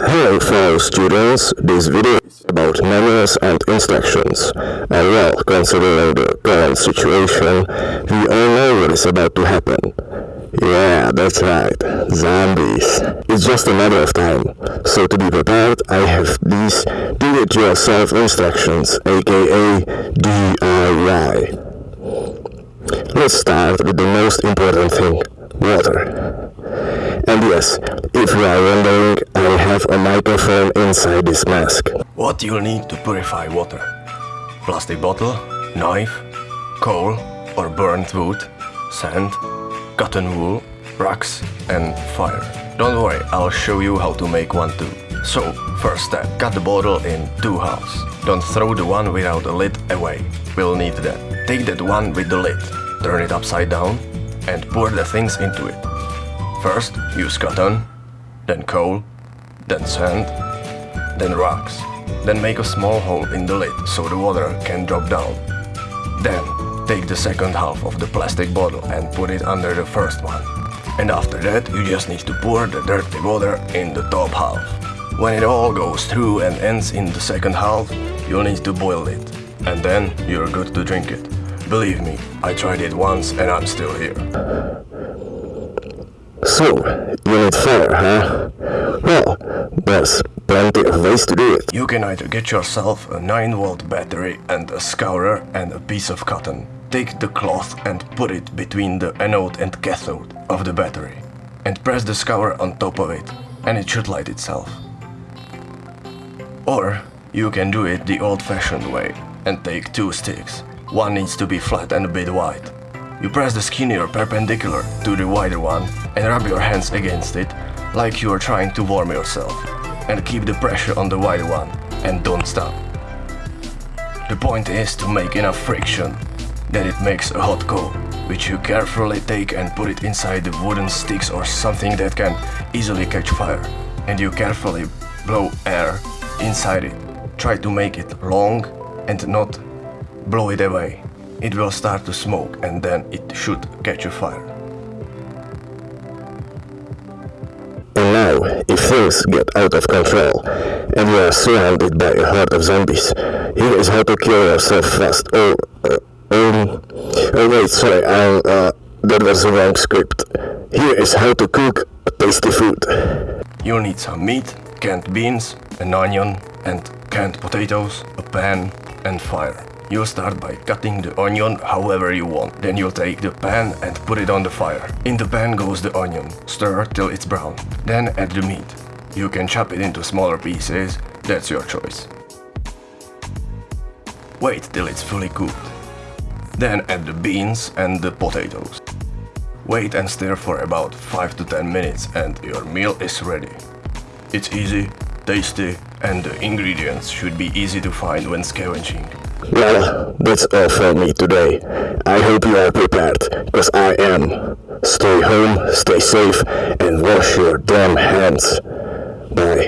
Hello fellow students, this video is about manuals and instructions. And well, considering the current situation, we all know what is about to happen. Yeah, that's right, zombies. It's just a matter of time. So to be prepared, I have these do-it-yourself instructions, aka DIY. Let's start with the most important thing, water. And yes, if you are wondering, have a microphone inside this mask. What you'll need to purify water. Plastic bottle, knife, coal or burnt wood, sand, cotton wool, rocks and fire. Don't worry, I'll show you how to make one too. So, first step, cut the bottle in two halves. Don't throw the one without a lid away. We'll need that. Take that one with the lid, turn it upside down and pour the things into it. First, use cotton, then coal, then sand, then rocks. Then make a small hole in the lid so the water can drop down. Then, take the second half of the plastic bottle and put it under the first one. And after that, you just need to pour the dirty water in the top half. When it all goes through and ends in the second half, you'll need to boil it. And then you're good to drink it. Believe me, I tried it once and I'm still here. So, you need fire, huh? There's plenty of ways to do it. You can either get yourself a 9 volt battery and a scourer and a piece of cotton. Take the cloth and put it between the anode and cathode of the battery. And press the scourer on top of it, and it should light itself. Or you can do it the old fashioned way and take two sticks. One needs to be flat and a bit wide. You press the skinnier perpendicular to the wider one and rub your hands against it like you are trying to warm yourself and keep the pressure on the wider one and don't stop. The point is to make enough friction that it makes a hot coal, which you carefully take and put it inside the wooden sticks or something that can easily catch fire. And you carefully blow air inside it. Try to make it long and not blow it away it will start to smoke and then it should catch a fire. Things get out of control, and you are surrounded by a horde of zombies, here is how to kill yourself fast. Oh, uh, um, oh wait, sorry, I, uh, that was the wrong script. Here is how to cook tasty food. You'll need some meat, canned beans, an onion, and canned potatoes, a pan, and fire. You'll start by cutting the onion however you want. Then you'll take the pan and put it on the fire. In the pan goes the onion. Stir till it's brown. Then add the meat. You can chop it into smaller pieces, that's your choice. Wait till it's fully cooked. Then add the beans and the potatoes. Wait and stir for about 5 to 10 minutes and your meal is ready. It's easy, tasty and the ingredients should be easy to find when scavenging. Well, that's all for me today. I hope you are prepared, because I am. Stay home, stay safe, and wash your damn hands. Bye.